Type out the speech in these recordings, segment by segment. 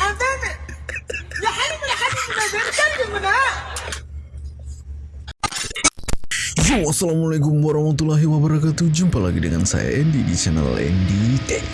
أبدا يا حبيبي يا حبيبي بنتكلم هنا Yo, Assalamualaikum warahmatullahi wabarakatuh Jumpa lagi dengan saya Andy di channel Andy Tech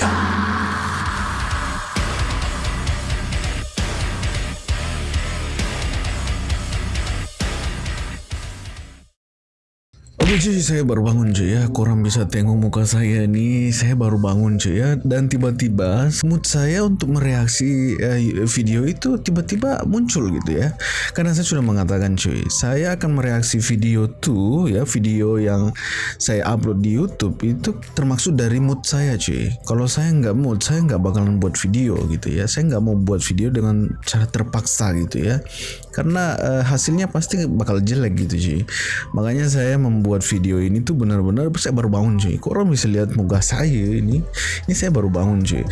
Oke cuy, saya baru bangun cuy ya. Korang bisa tengok muka saya nih. Saya baru bangun cuy ya. Dan tiba-tiba mood saya untuk mereaksi eh, video itu tiba-tiba muncul gitu ya. Karena saya sudah mengatakan cuy, saya akan mereaksi video tuh ya, video yang saya upload di YouTube itu termasuk dari mood saya cuy. Kalau saya nggak mood, saya nggak bakalan buat video gitu ya. Saya nggak mau buat video dengan cara terpaksa gitu ya. Karena eh, hasilnya pasti bakal jelek gitu cuy. Makanya saya membuat video ini tuh benar-benar saya baru bangun cuy. Kok orang bisa lihat muka saya ini? Ini saya baru bangun cuy.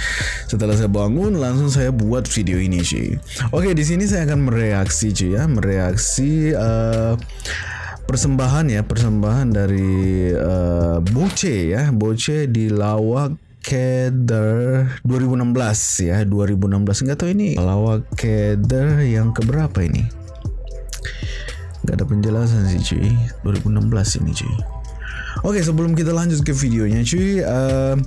Setelah saya bangun langsung saya buat video ini cuy. Oke, di sini saya akan mereaksi cuy ya, mereaksi eh, persembahan ya, persembahan dari eh, Boce ya, Boce di lawak Keder 2016 ya 2016 nggak tahu ini lawak Keder yang keberapa ini Gak ada penjelasan sih cuy. 2016 ini cuy Oke sebelum kita lanjut ke videonya cuy uh,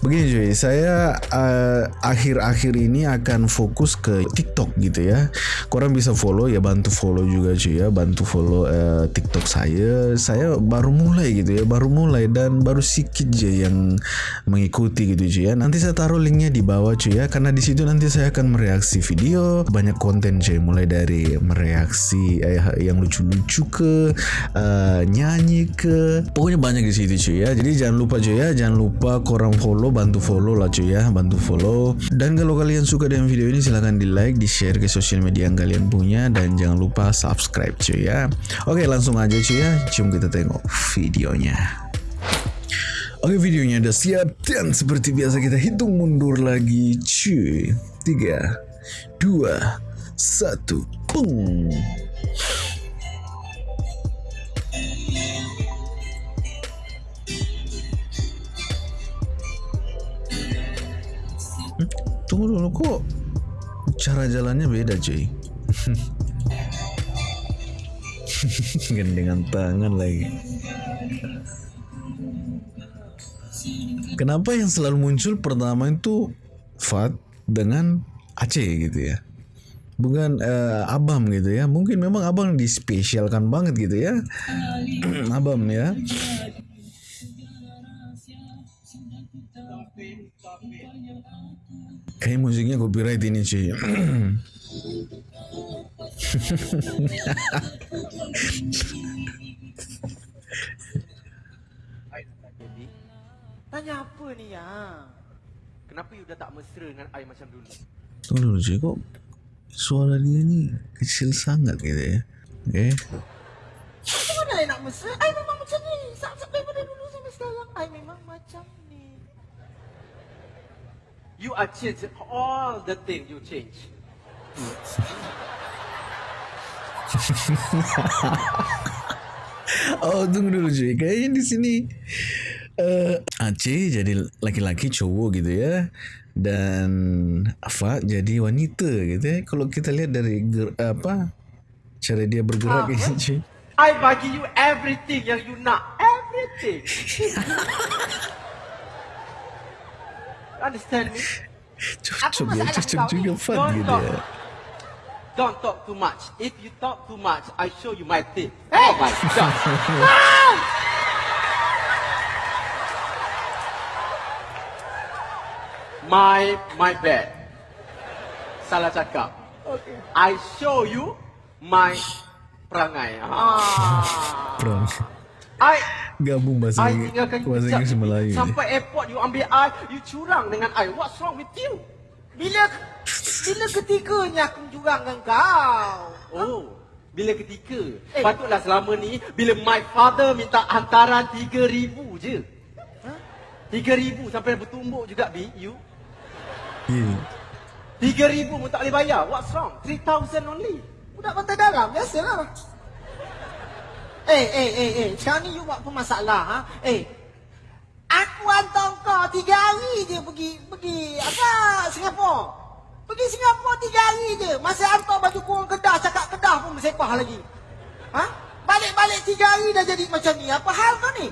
Begini cuy. Saya uh, akhir-akhir ini akan fokus ke TikTok gitu ya. Korang bisa follow ya bantu follow juga cuy ya. Bantu follow uh, TikTok saya. Saya baru mulai gitu ya Baru mulai dan baru sedikit aja yang mengikuti gitu cuy ya. Nanti saya taruh linknya di bawah cuy ya. Karena di situ nanti saya akan mereaksi video. Banyak konten cuy Mulai dari mereaksi eh, yang lucu-lucu ke uh, Nyanyi ke. Pokoknya banyak di situ cuy ya. Jadi jangan lupa cuy ya, jangan lupa korang follow, bantu follow lah cuy ya, bantu follow. Dan kalau kalian suka dengan video ini silahkan di like, di share ke sosial media yang kalian punya dan jangan lupa subscribe cuy ya. Oke langsung aja cuy ya, cium kita tengok videonya. Oke videonya udah siap dan seperti biasa kita hitung mundur lagi cuy. Tiga, dua, satu, pung. Tunggu dulu kok cara jalannya beda cuy. Gandengan tangan lagi. Kenapa yang selalu muncul pertama itu Fat dengan Aceh gitu ya? Bukan uh, Abam gitu ya. Mungkin memang Abang dispesialkan banget gitu ya. Abam ya. Kayak musiknya copyright ini cuy. Tanya apa ni ya Kenapa you dah tak mesra dengan I macam dulu? Tunggu dulu cuy kok suara dia ni kecil sangat gitu ya. Okay. Macam mana I nak mesra I memang macam ni Sampai daripada dulu sampai sekarang I memang macam ni You are change all the thing you change. Oh tunggu dulu cuy Kayaknya di sini uh, Aceh jadi laki-laki cowok gitu ya Dan Afa jadi wanita gitu ya Kalau kita lihat dari ger, apa Cara dia bergerak ini cuy I bagi you everything yang you nak. Everything. Understand me? Cocok ya masalah Cocok kau juga ni? Don't gitu talk. ya Don't talk too much. If you talk too much, I show you my teeth. Oh my god. my my bad. Salah cakap. Okay I show you my perangai. Ah. Perang I Gabung bahasa I Inggeris tinggalkan you Bahasa Inggeris. Melayu. Sampai airport you ambil I, you curang dengan I. What's wrong with you? Bila Bila ketiganya aku jurang dengan kau Oh, bila ketika? Eh. Patutlah selama ni bila my father minta hantaran 3000 je. Ha? 3000 sampai bertumbuk juga bi you. Ya. 3000 pun tak boleh bayar. What's wrong? 3000 only. Budak pantai dalam Biasalah Eh eh eh eh Sekarang ni you buat apa masalah ha? Eh Aku hantar kau tiga hari je pergi Pergi Apa Singapura Pergi Singapura tiga hari je. Masa hantar baju kurung Kedah, cakap Kedah pun bersepah lagi. Ha? Balik-balik tiga hari dah jadi macam ni. Apa hal kau ni?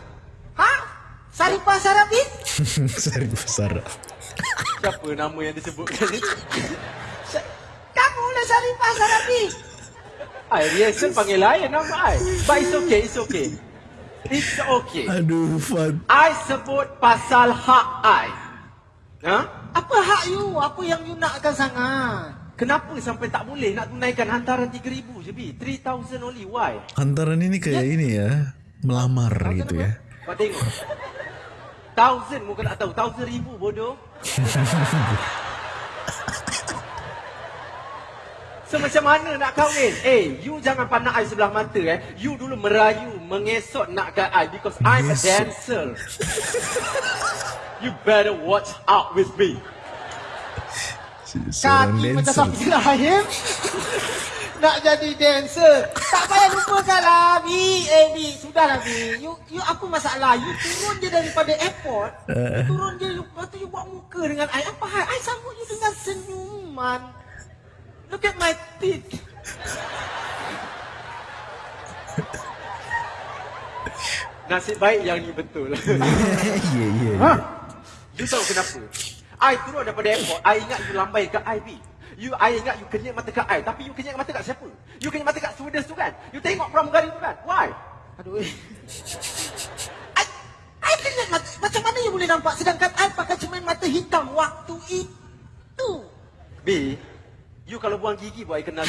Ha? Saripah Sarabi? Sari besar. Siapa nama yang disebutkan ni? Kamu lah Saripah Sarabi. I rehearsal panggil lain nama I. But it's okay, it's okay. It's okay. Aduh, Fat. I sebut pasal hak I. Ha? Apa hak you? Apa yang you nakkan sangat? Kenapa sampai tak boleh nak tunaikan hantaran 3000 je bi? 3000 only. Why? Hantaran ini kayak ini ya, melamar gitu ya. Kau tengok. Thousand muka tak tahu. Thousand ribu bodoh. So macam mana nak kahwin? Eh, you jangan pandang I sebelah mata eh. You dulu merayu, mengesot nakkan I because I'm a dancer. you better watch out with me. Kaki macam dancer. sapi rahim. Nak jadi dancer. Tak payah lupakan lah, Bi. Eh, Bi. Sudahlah, Bi. You, you apa masalah? You turun je daripada airport. You turun je, you, lepas tu you buat muka dengan I. Apa hal? I sambut you dengan senyuman. Look at my teeth. Nasib baik yang ni betul. Ya, ya, Ha? ya. You tahu kenapa? I turun daripada airport, I ingat you lambai kat I, B. You, I ingat you kenyek mata kat I. Tapi you kenyek mata kat siapa? You kenyek mata kat stewardess tu kan? You tengok pramugari tu kan? Why? Aduh, eh. I, I kena mata, macam mana you boleh nampak sedangkan I pakai cermin mata hitam waktu itu. B, you kalau buang gigi buat I kenal.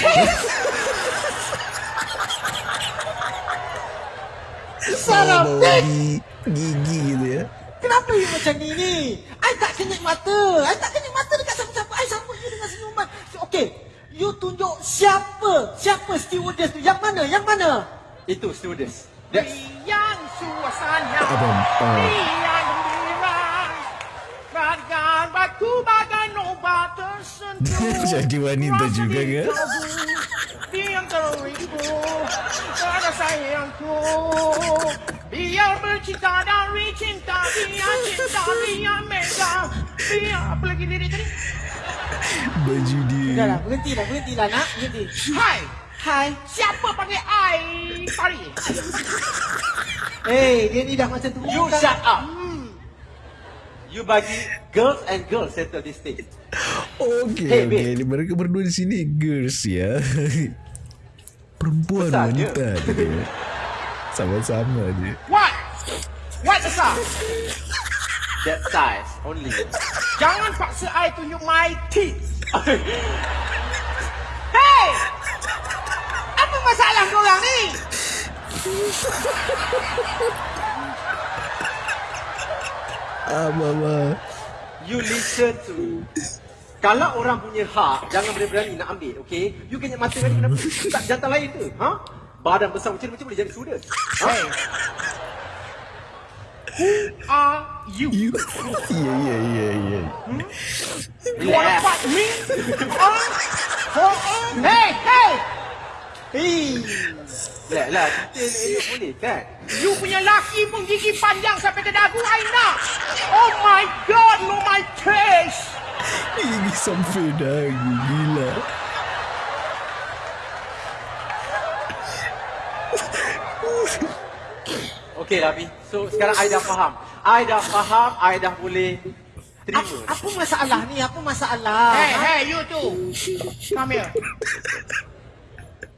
Sarap, Bawa Dik. gigi, gigi gitu ya. Kenapa you macam ni ni? I tak kenyek mata. I tak kenyek mata dekat siapa-siapa. I sambut you dengan senyuman. Okay. You tunjuk siapa? Siapa stewardess tu? Yang mana? Yang mana? Itu stewardess. That's Yang suasana Abang, tersentuh Jadi wanita juga ke? Yang teribu Pada sayangku Biar bercinta dan recinta Biar cinta, biar mega Biar apa lagi diri tadi? Baju dia. Sudahlah, berhentilah, berhentilah nak. Berhenti. Hai Hai. Siapa panggil I Tari? Eh, dia ni dah macam tu. You shut up. You bagi girls and girls settle this thing. Oke, Hey, oke. babe. Mereka berdua di sini girls ya. Perempuan Besar wanita ya. Sama-sama aja. What? What besar? That size only. Jangan paksa I tunjuk my teeth. hey! Apa masalah korang ni? Apa apa? You listen to. Kalau orang punya hak, jangan berani-berani nak ambil, okay? You kena mata kan kenapa? Tak jantan lain tu, ha? Badan besar macam macam boleh jadi sudah. Ha? Are you? You. Iya iya iya iya. You wanna fight me? Huh? Huh? Hey, hey! Hei. Lah, lah, kita elok boleh kan? You punya laki pun gigi panjang sampai ke dagu I nak. Oh my god, no my taste. Ini sampai dagu gila. Okay lah, Bi. So, sekarang I dah faham. I dah faham, I dah boleh terima. Apa, apa masalah ni? Apa masalah? Hey, hey, you two. Come here.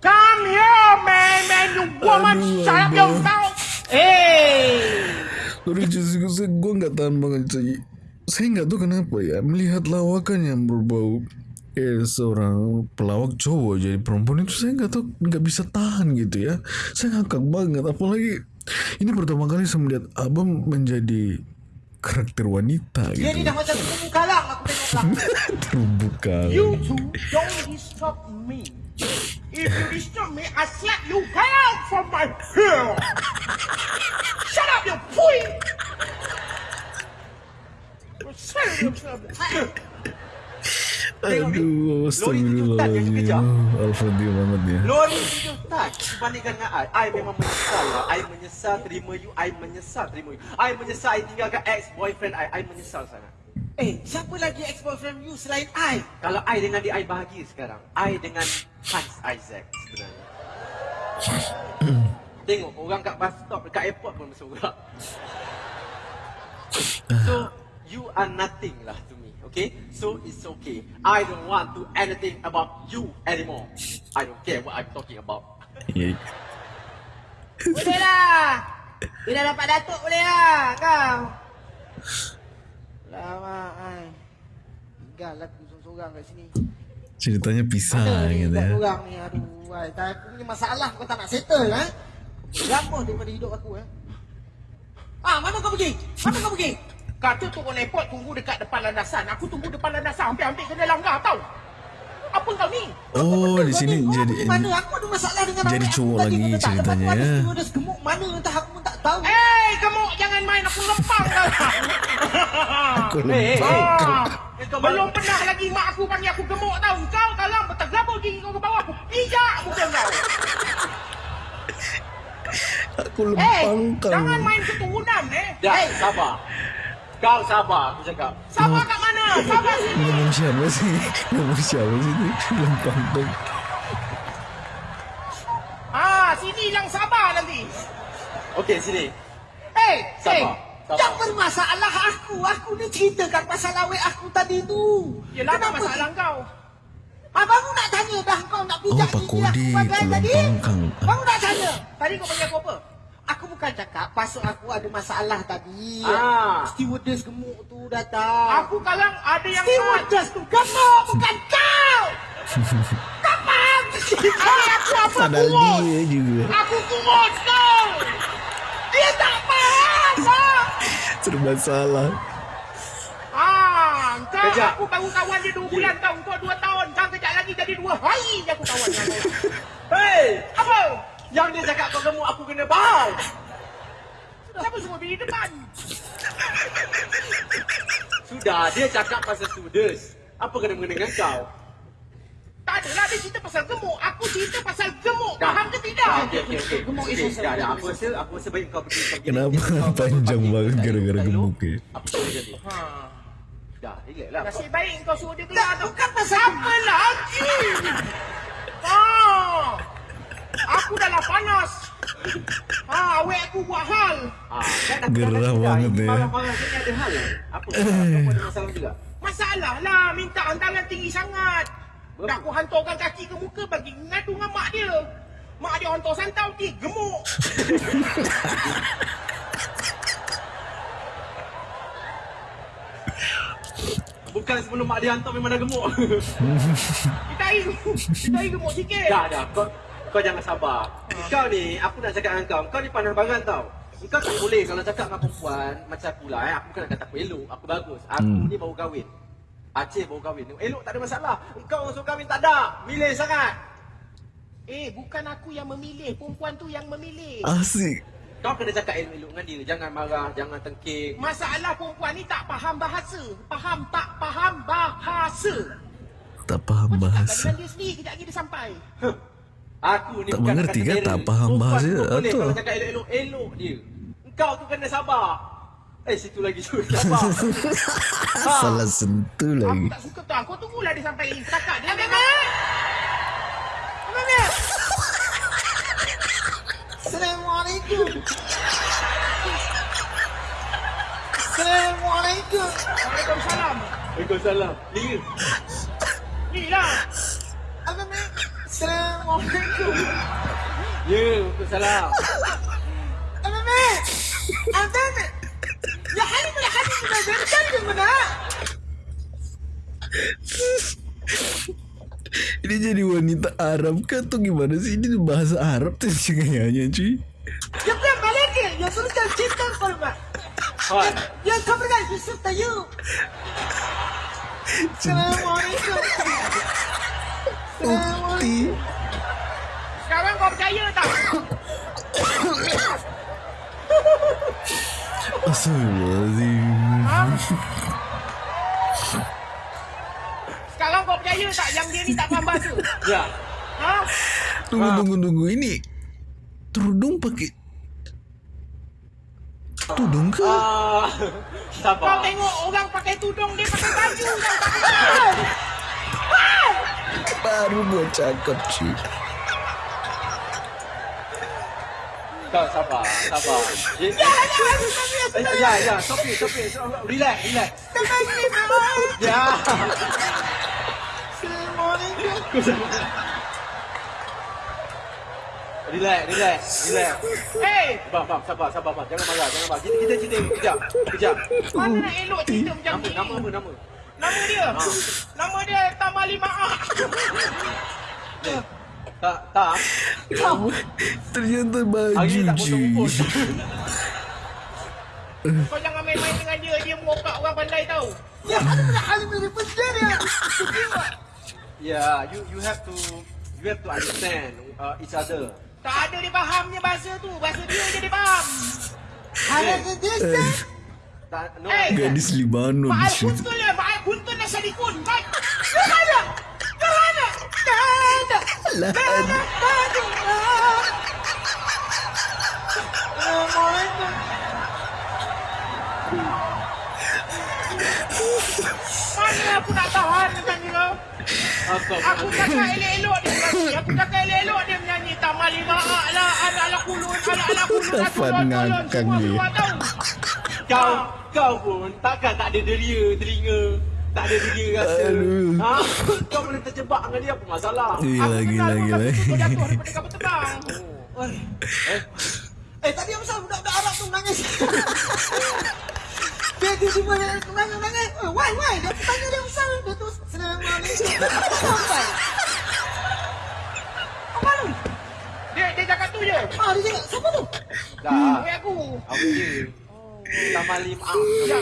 Come here, man, man, you woman. Aduh, Shut up your mouth. Eh. Aduh justru saya gue nggak tahan banget saya. Saya nggak tahu kenapa ya melihat lawakan yang berbau eh seorang pelawak cowok jadi perempuan itu saya nggak tahu nggak bisa tahan gitu ya. Saya ngakak banget apalagi ini pertama kali saya melihat abang menjadi karakter wanita Dia ni gitu. dah macam terumbu karang aku tengok lah. Terumbu karang. You two don't disturb me. If you disturb me, I slap you out from my hair. Shut up, you fool! Aduh, yang you kejar. astagfirullahaladzim. Alfadil banget ya. Lori tujuh tan dibandingkan dengan I. I memang menyesal lah. I menyesal terima you. I menyesal terima you. I menyesal I tinggalkan ex-boyfriend I. I menyesal sangat. Eh, siapa lagi ex-boyfriend you selain I? Kalau I dengan dia, I bahagia sekarang. I dengan Hans Isaac sebenarnya. Tengok, orang kat bus stop, dekat airport pun bersorak. So, you are nothing lah to me, okay? So, it's okay. I don't want to anything about you anymore. I don't care what I'm talking about. Boleh lah. Bila dapat datuk boleh lah kau. Lama ai. Tinggal lah aku seorang-seorang kat sini. Ceritanya pisah Mana ni gitu ya. orang ni aduh. Ai, tak aku punya masalah kau tak nak settle eh. Lama daripada hidup aku eh. Ah, mana kau pergi? Mana kau pergi? Kata turun airport tunggu dekat depan landasan. Aku tunggu depan landasan hampir-hampir kena langgar tau. Apa kau ni? Oh, di sini Kau jadi pergi mana? Aku ada masalah dengan jadi. Aku cowok tadi lagi tak dapat ceritanya, aku ada ya. stewardess gemuk mana entah aku pun tak tahu. Eh, gemuk jangan main aku lempang kau. Aku eh, lupa. eh. Ah, kau belum pernah lagi mak aku panggil aku gemuk tau. Kau kalau bertergabung gigi kau ke bawah, aku pijak muka kau. Aku lempang kau. jangan main keturunan eh. Dah, Eh, sabar. Kau sabar, aku cakap. sabar kat mana? Sabar sini. Ngomong siapa sih? Ngomong siapa sih itu? Lempang kau. Ah, sini yang sabar nanti. Okey, sini. Eh, Sabar. eh. Sabar. Yang bermasalah aku, aku ni ceritakan pasal awet aku tadi tu. Yelah, apa masalah kau? Abang nak tanya dah kau nak Oh, pijak Pak gigi aku Kodi, bagai ku tadi? nak tanya. Tadi kau panggil aku apa? Aku bukan cakap pasal aku ada masalah tadi. Ah. Stewardess gemuk tu datang. Aku kalang ada yang Stewardess tu gemuk bukan kau. Kapan? Ada aku apa Padahal kurus? dia juga. Aku kurus kau. Dia tak faham. ah. Serba salah. Ah, kau Kejap. aku baru kawan dia dua bulan tau. Kau dua tahun. Kau kejap lagi jadi dua hari je aku kawan dengan kau. Hei! Apa? Yang dia cakap kau gemuk, aku kena bahas. Siapa semua berdiri depan? Sudah, dia cakap pasal stewardess. Apa kena mengena dengan kau? Tak adalah dia cerita pasal gemuk. Aku cerita pasal gemuk. Dah. Faham ke tidak? Okey, okey, okey. Gemuk Okey, itu dah, dah. Aku rasa, aku rasa baik kau pergi. Kenapa panjang banget gara-gara gemuk ni? Apa yang jadi? Ha. Dah, relax lah. Nasib baik kau suruh dia keluar tau. Bukan pasal Apa lagi? Ah. Aku dah lah panas. Ha, awek aku buat hal. Aku Gerah cakap, banget dia. Marah-marah ni ada hal lah. Apa? Kau ada masalah juga? Masalah lah minta hantaran tinggi sangat. Dah aku hantarkan kaki ke muka bagi ngadu dengan mak dia. Mak dia hantar santau dia gemuk. Bukan sebelum mak dia hantar memang dah gemuk. Kita air kita air gemuk sikit. dah, dah. Kau, kau jangan sabar. Kau ni, aku nak cakap dengan kau. Kau ni pandang barang tau. Kau tak boleh kalau cakap dengan perempuan macam aku lah. Eh. Aku bukan nak kata aku elok. Aku bagus. Aku Hmm. ni baru kahwin. Aceh baru kahwin. Elok tak ada masalah. Kau orang suruh kahwin tak ada. Milih sangat. Eh, bukan aku yang memilih, perempuan tu yang memilih. Asik. Kau kena cakap elok-elok dengan dia. Jangan marah, jangan tengking. Masalah perempuan ni tak faham bahasa. Faham tak faham bahasa. Tak faham Kau cakap bahasa. dengan dia sendiri, kejap lagi dia sampai. Aku ni Tak bukan mengerti kata Tak faham bahasa tu atau- Kalau cakap elok-elok, elok dia. Kau tu kena sabar. Eh, situ lagi tu. Sabar. Ha. Salah sentuh Aku lagi. tak suka tu. Kau tunggulah dia sampai setakat dia. Abang Mat! Abang Mat! Assalamualaikum. Assalamualaikum. Waalaikumsalam. Waalaikumsalam. Ni. Ni lah. Assalamualaikum. Ya. Abang Mat. Abang Mat. Ya Halim, ya Halim. Abang Mat. Kan mana? Ini jadi wanita Arab ke atau gimana sih? Ini bahasa Arab tuh kayaknya cuy. Ya bukan balik ke? Ya berikan cinta kepada Mat. Hai. Ya kau berikan Yusuf Tayu. Assalamualaikum. Assalamualaikum. Kau percaya tak? Astagfirullahaladzim. Ha? Sekarang kau percaya tak yang dia ni tak faham bahasa? Ya. Ha? Tunggu tunggu tunggu ini Terudung pakai Tudung ke? Ah, Kau tengok orang pakai tudung, dia pakai baju. Kau tak pakai. Baru buat cakap cik. Kau sabar, sabar. Ya, ya, ya, ya, stop it, stop it. Stop- Relax, relax. Ya. Relax, relax, relax. Hey, Bang, bang, sabar, sabar, bang. Jangan marah, jangan marah. Kita, kita cerita kejap, kejap. mana nak elok cerita macam Nama, ni? nama apa, nama? Nama dia? Nama dia Tamali Maah. Tak, tak. Ternyata Hari baju tak cik. rumput. Kau jangan main-main dengan dia. Dia mokak orang pandai tau. Ya, ada benda hal ini benda dia. Yeah, you you have to you have to understand uh, each other. Tak ada dia fahamnya bahasa tu. Bahasa dia je dia faham. Ada ke desa? Tak, no. Eh, Gadis Libanon cik. Kuntun lah. Mak Al Kuntun dah sadikun. Mak. Lah, Mana aku nak tahan dengan dia? Aku, cakap elok-elok dia. Aku cakap elok-elok dia menyanyi. Tamal lima ak lah. Anak-anak kulun. Anak-anak kulun. Dia. keluar tahu. kau kau pun takkan tak ada deria telinga. Tak ada deria rasa. Aduh. Ha? Kau boleh terjebak dengan dia apa masalah? Gila, gila, gila. Kau jatuh daripada kapal terbang. Eh, tadi apa salah budak-budak Arab tu nangis. Dia tiba-tiba dia nangis, nangis. Eh, why, why? Dia tanya dia besar. Dia tu, Assalamualaikum. Sampai. Apa lu? Dia, dia cakap tu je. Ah, dia cakap, siapa tu? Tak. Wei aku. Aku je. Taman lima. Ya.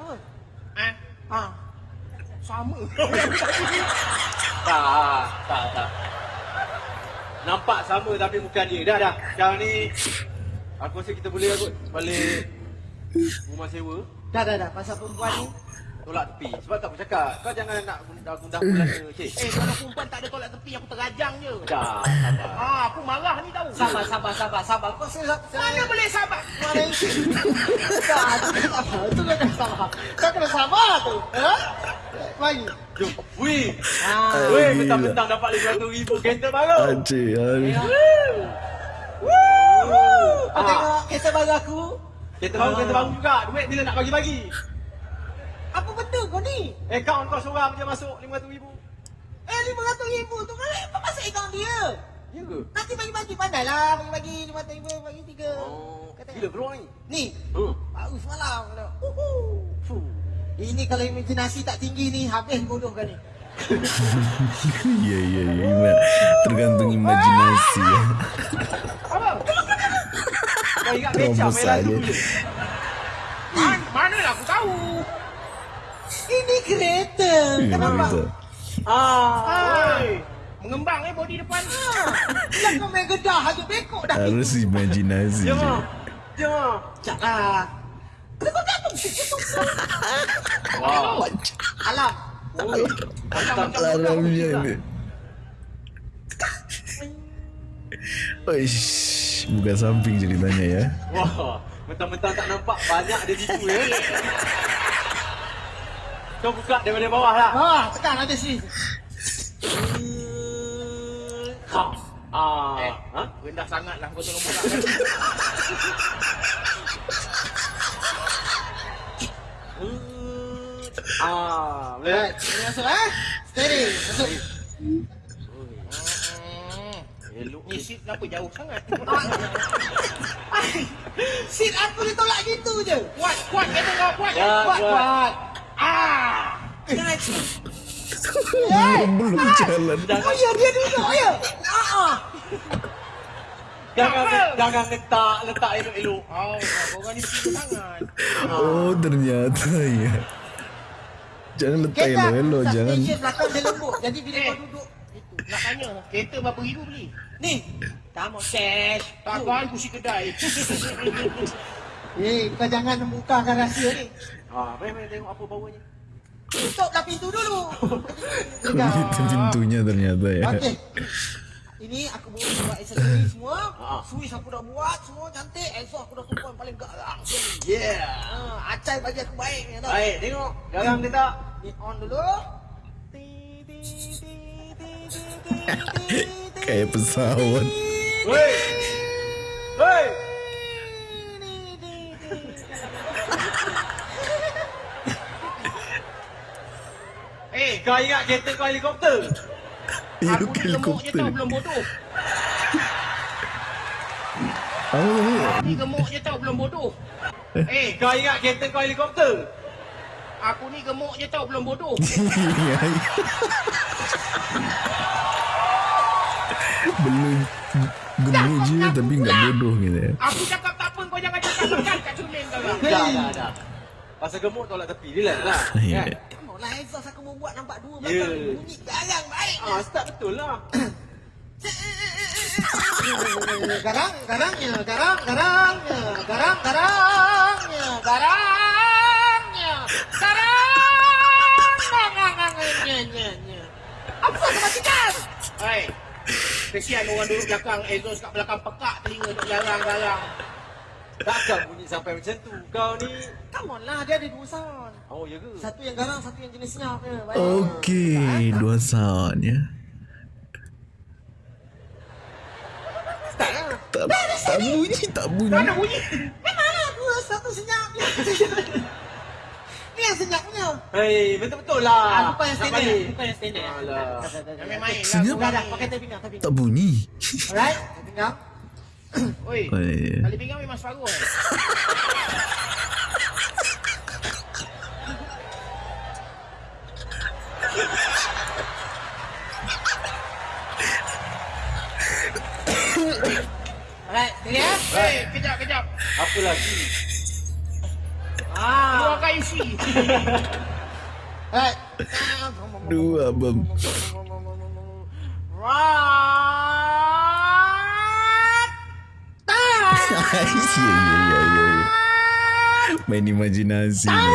Oh, Eh? ah. Sama. Tak, tak, tak. Nampak sama tapi bukan dia. Dah, dah. Sekarang ni aku rasa kita boleh kot balik rumah sewa. Dah, dah, dah. Pasal perempuan ni. Tolak tepi. Sebab tak aku cakap. Kau jangan nak gundah-gundah belaka. Cik. eh, kalau perempuan tak ada tolak tepi, aku terajang je. Dah, sabar. Ah, aku marah ni tahu. Sabar, sabar, sabar, sabar. Kau saya, Mana saya, boleh sabar? Mana itu? Tak, tu kena sabar. Tu kena sabar. Kau kena sabar tu. Ha? Mari. Jom. Wih. Ah. Weh, gila. mentang-mentang dapat 500 ribu kereta baru. Acik, aduh. Kau Ah. tengok kereta baru aku. Kereta baru, kereta baru juga. Duit bila nak bagi-bagi? Apa betul kau ni? Akaun kau seorang je masuk 500 ribu. Eh, RM500 ribu tu kan apa masuk akaun dia? Ya ke? Nanti bagi-bagi pandai lah. Bagi-bagi RM500 ribu, bagi tiga. Oh, Kata, bila keluar ni? Ni, Hmm. baru semalam. Kata, Uhu. Fuh. Ini kalau imajinasi tak tinggi ni, habis bodoh kan ni. Ya, ya, ya. Tergantung imajinasi ya. Kau ingat Terobos saja. Man, mana lah aku tahu. Ini kereta. Ya, Kenapa? kereta. Ah. Ah. Mengembang eh body depan. Lah kau main gedah aja bekok dah. Harus imajinasi Jom. je. Jom. ah. Wow. Alam. Ui. Mantap. Alarmnya ni. Oish, buka samping ceritanya ya. Wah. Mentang-mentang tak nampak banyak dia tipu ya. Kau buka daripada bawah lah. Ah, tekan ada sini. Ha. Ah. Eh, Ha? rendah sangat lah kau tolong buka. Ah. Boleh? Masuk eh. Steady, masuk. Elok. Ni seat kenapa jauh sangat? Seat aku ditolak gitu je. Kuat, kuat kata kau kuat. Ya, Kuat, kuat. Ah. Jangan. Belum jalan. Oh ya, dia duduk ya. Ah, ah. Jangan jangan letak letak elok-elok. Oh, kau orang ni sangat. Oh, ternyata ya. Jangan letak Kereta elok-elok, jangan. suspension belakang dia lembut. Jadi bila Eh. kau duduk, itu. Nak tanya, kereta berapa ribu beli? Ni. Kamu cash. Takkan kursi kedai. Eh, kau jangan membukakan rahsia ni. Mari mari tengok apa bawanya. Tutuplah pintu dulu. Itu pintunya ternyata ya. Okey. Ini aku bawa buat aksesori semua. Swiss aku dah buat semua cantik. Esok aku dah perempuan paling garang. Yeah. Ha, acai bagi aku baik ni tau. Baik, tengok. Garang dia tak? Ni on dulu. Kayak pesawat. Hei. Hei. Eh, Kau ingat kereta kau helikopter? Ya, aku ni helikopter. tau belum bodoh. Apa tadi? Ni gemuk je tau belum bodoh. Eh, Kau ingat kereta kau helikopter? aku ni gemuk je tau belum bodoh. Belum gemuk je tapi nggak bodoh gitu ya. Aku cakap tak apa kau jangan cakap kat cermin kau. Dah, dah, dah. Pasal gemuk tolak tepi. Relax lah. Ya. Kan? Kamu lah exhaust aku mau buat nampak dua Ya. belakang. Bunyi garang baik. Ah, start betul lah. Garang, garangnya, garang, garangnya, garang, garangnya, garangnya, garangnya, Apa kau matikan? Hai. Kesian orang duduk belakang exhaust kat belakang pekak telinga duk garang-garang. Takkan bunyi sampai macam tu. Kau ni... Come on lah, dia ada dua sound. Oh, ya ke? Satu yang garang, satu yang jenis senyap. Ya. Okey, dua sound ya. Tak lah. Tak, tak bunyi, tak bunyi. Mana bunyi? Memang lah, dua, satu senyap. Ni yang senyap punya. Hei, betul-betul lah. Ah, bukan yang standard. Bukan yang standard. Alah. Yang main-main lah. Senyap? Dah, dah, ni. pakai tepi pinggang, tepi Tak bunyi. Alright, tepi pinggang. Oi. Tali pinggang memang separuh eh. Alright, steady ya. Hei, kejap, kejap. Apa lagi? Ah. Keluarkan isi. Alright. Dua bom. Right. ya, ya, ya, ya. Main imajinasi ni.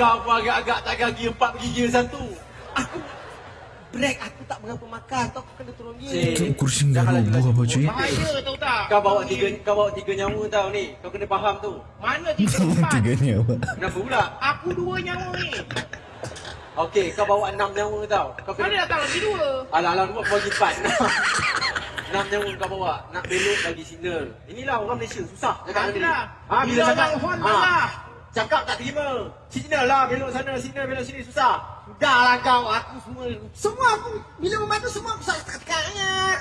Kau pun agak-agak tak gigi empat gigi satu. Aku break aku tak berapa makan tu aku kena turun Cik. dia. Tu kursi nggak roboh apa cuy? Bahaya tahu tak? Kau bawa tiga kau bawa tiga nyawa tau ni. Kau kena faham tu. Mana tiga empat? Tiga nyawa. Kenapa pula? Aku dua nyawa ni. Okey, kau bawa enam nyawa tau. Kau Mana kena datang lagi dua? Alah, alah, dua bagi empat. Enam nyawa kau bawa. Nak belok bagi signal. Inilah orang Malaysia. Susah. Tadi. Adalah. Ha, bila Bila cakap. ha. Cakap tak terima. Signal lah. Belok sana, signal, belok sini. Susah. Dah lah kau aku semua semua aku bila memandu semua aku sakit. Tekan ingat.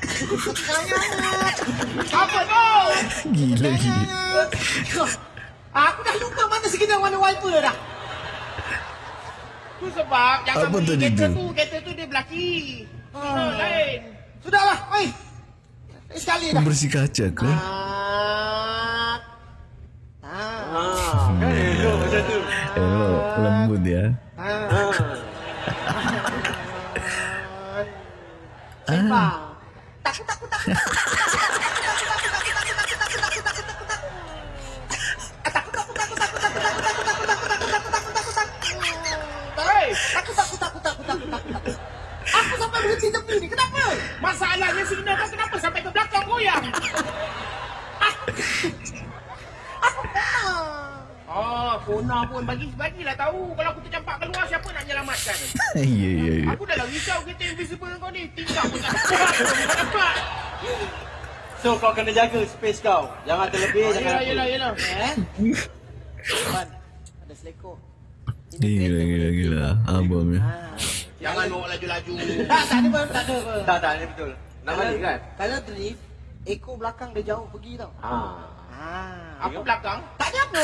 Apa kau? Gila gila. Aku dah lupa mana sekedar warna wiper dah. Tu sebab Apa beli tadi kereta tu? tu. Kereta tu dia belaki. Ah. Ah. lain. Sudahlah, oi. Sekali dah. Bersih kaca ke? Ah. Ah. Ha, kan elok macam tu. Elok, lembut ya. Ah. Ha. Sembang. Takut takut takut. Hei, Takut takut takut takut takut takut. Aku sampai berhenti tepi ni. Kenapa? masalahnya signal kau kenapa sampai ke belakang goyang? Pun bagi bagilah tahu kalau aku tercampak keluar siapa nak menyelamatkan. Ya ya ya. Aku dah lah risau kereta invisible kau ni. Tinggal pun tak dapat. So kau kena jaga space kau. Jangan terlebih, Oh, jangan apa. yelah. Eh? Ban, ada selekor. Gila gila gila. Abang ya. Ah. Jangan bawa laju-laju. Tak, tak ada pun, tak ada pun. Tak, tak, ini betul. Nak balik kan? Kalau drift, ekor belakang dia jauh pergi tau. Ha. Ah. Aku belakang. Tak ada apa.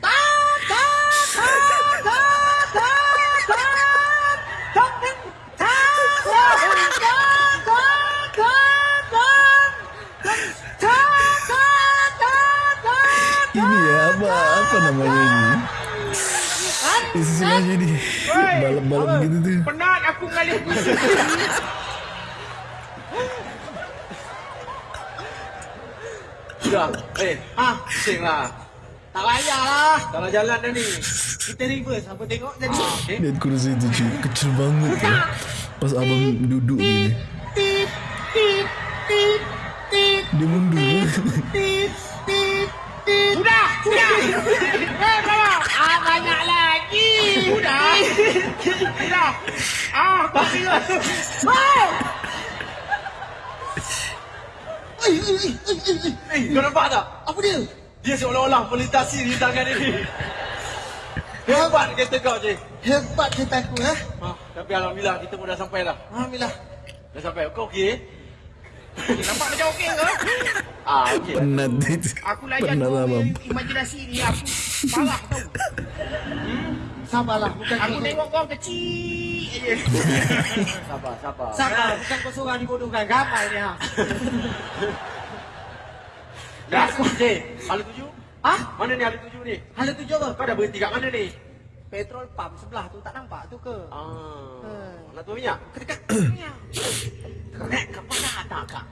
apa namanya ini? Istilahnya ini balap-balap gitu tuh. Penat aku ngalih pusing. Sudah. Eh, Ah, pusing lah. tak payahlah. Dalam jalan dah ni. Kita reverse apa tengok jadi. Okay. Lihat kursi itu cuy, kecil banget ya. Pas abang duduk gini, Tip, tip, tip, tip, dia mundur. Sudah, sudah. Eh, bawa. Ah, banyak lagi. Sudah. Sudah. Ah, kau bila. Wow. Oi, oi, oi, oi, oi, oi. Eh, kau nampak tak? Apa dia? Dia seolah-olah melintasi di tangan ini. Hebat kereta kau, Cik. Hebat cerita aku, eh? Ah, tapi Alhamdulillah kita pun dah sampai dah. Alhamdulillah. Dah sampai. Kau okey? Nampak macam okey ke? Ah, okey. Penat itu. Aku layan Penat tu abang. imajinasi ni aku parah tau. Sabarlah, bukan Aku kau- tengok kau kecil je. Sabar, sabar. Sabar, bukan kau seorang dibodohkan. Ramai ni, ha. Dah, Cik. Hala tuju? Ah, Mana ni hala tuju ni? hala tujuh apa? Kau dah berhenti kat mana ni? Petrol pump sebelah tu tak nampak tu ke? Ah, nak tu minyak? Kedekat. Kerek kepada tak kak?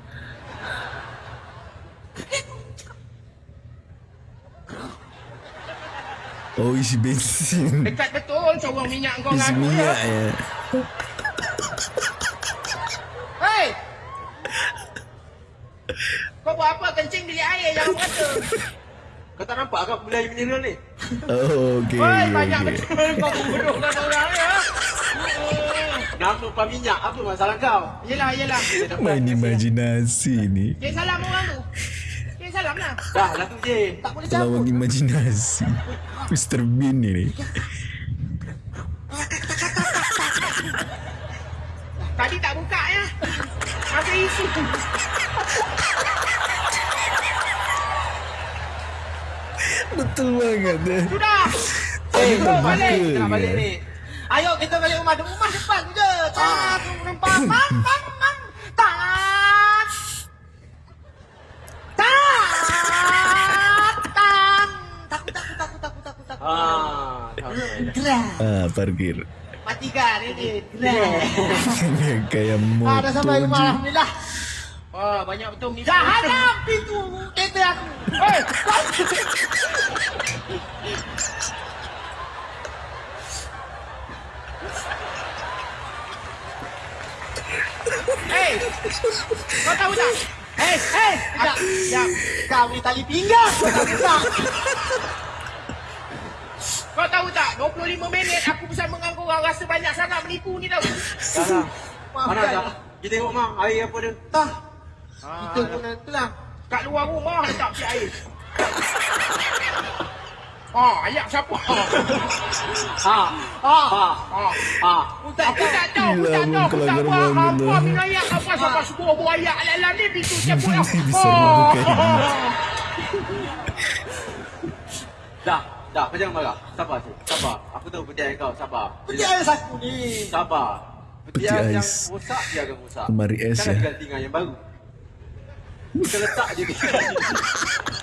Oh isi bensin. Dekat betul corong minyak kau Isi dengan aku minyak ya. ya. Hei! Kau buat apa kencing bilik air jangan berkata. Kau tak nampak kau beli air mineral ni? Oh okey. Okey, banyak okey. betul kau bodohkan orang ya. Nak tumpah minyak, apa masalah kau? Yelah, yelah. Main imajinasi ni. Cik salam orang tu. Cik salam lah. Dah, lah tu je. Tak boleh cabut. imajinasi. Mr. Bean ini. Tadi tak buka ya. Masih isi. Betul banget ya. Sudah. Eh, kita kau balik. Kita balik ni. Ayo kita balik rumah. Rumah depan tu je. Tak, nampak. Mang, mang, mang. Tak. Tak. Tak. Takut, takut, takut, takut, takut, takut. Ah, sampai. Gerak. Ah, parkir. Matikan ini. Gerak. Kayak motor. Ah, dah sampai rumah. Alhamdulillah. Wah, banyak betul ni. Dah hadap pintu kereta aku. Hei, Hei, kau tahu tak? Hei, hei. Sekejap, sekejap. Kau ni tali pinggang. Kau tak buka. Kau tahu tak? 25 minit aku bersama dengan kau orang rasa banyak sangat menipu ni tau. Mana dah? Kita tengok mak, air apa dia? Tah. Ah, Kita pun lah. kat luar rumah letak si air. Ah, ayat siapa? Ha. Ah. Ha. Ah. Ha. Aku tak tahu, aku tak tahu, aku tak faham banget apa lah. minum ayak apa sampai sebuah buah ayak ala-ala ni pintu siapa ini. Dah, dah. Kau jangan marah. Sabar, Cik. Sabar. Aku tahu petian kau. Sabar. Peti ais aku ni. Sabar. Peti Petian yang rosak, biarkan rosak. Lemari es, ya? diganti dengan yang baru. Kita letak je.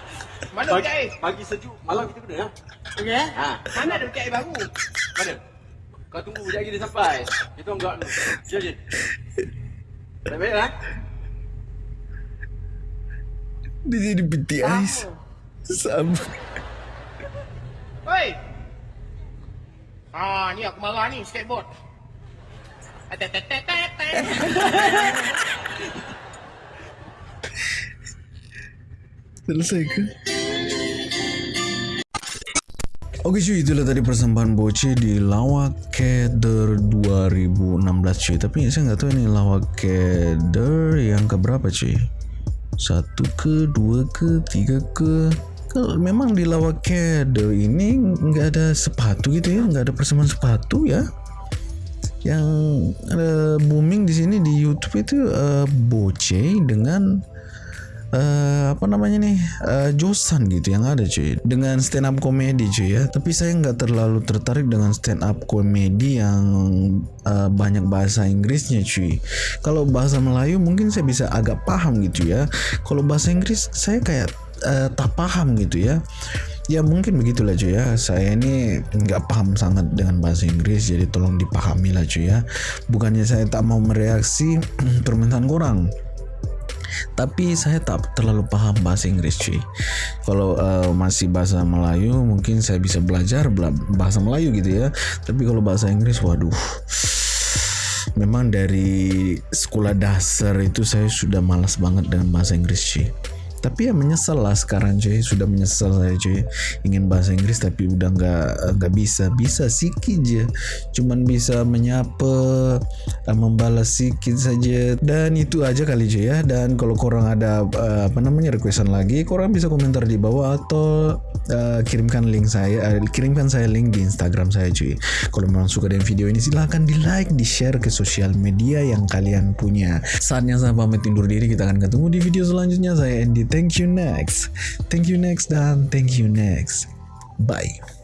Mana Pagi, peti air? pagi sejuk, malam kita guna. Ha? Okey eh? ha. Mana ada peti air baru? Mana? Kau tunggu sekejap lagi dia sampai. Kita orang gerak dulu. Jom, je. Baik-baik lah. Dia jadi peti ais. Sama. Hei. Ah, ni aku marah ni skateboard. Atetetetetet. Selesai ke? Oke cuy, itulah tadi persembahan Boce di Lawak Keder 2016 cuy Tapi saya nggak tahu ini Lawak Keder yang keberapa cuy Satu ke, dua ke, tiga ke Kalau memang di Lawakado ini nggak ada sepatu gitu ya, nggak ada persembahan sepatu ya. Yang eh, booming di sini di YouTube itu eh, Boce dengan eh, apa namanya nih? Eh, Josan gitu yang ada cuy. Dengan stand up comedy cuy ya. Tapi saya nggak terlalu tertarik dengan stand up comedy yang eh, banyak bahasa Inggrisnya cuy. Kalau bahasa Melayu mungkin saya bisa agak paham gitu ya. Kalau bahasa Inggris saya kayak eh, tak paham gitu ya. Ya mungkin begitulah cuy ya. Saya ini nggak paham sangat dengan bahasa Inggris Jadi tolong dipahami lah cuy ya. Bukannya saya tak mau mereaksi permintaan kurang tapi saya tak terlalu paham bahasa Inggris cuy. Kalau uh, masih bahasa Melayu mungkin saya bisa belajar bela- bahasa Melayu gitu ya. Tapi kalau bahasa Inggris waduh. Memang dari sekolah dasar itu saya sudah malas banget dengan bahasa Inggris cuy tapi ya menyesal lah sekarang cuy sudah menyesal saya cuy ingin bahasa Inggris tapi udah nggak nggak bisa. Bisa sikit aja cuman bisa menyapa eh, membalas sikit saja. Dan itu aja kali cuy ya. Dan kalau korang ada eh, apa namanya requestan lagi korang bisa komentar di bawah atau eh, kirimkan link saya eh, kirimkan saya link di Instagram saya cuy kalau memang suka dengan video ini silahkan di like di share ke sosial media yang kalian punya. Saatnya saya pamit undur diri. Kita akan ketemu di video selanjutnya. Saya Andy thank you next. Thank you next dan. Thank you next. Bye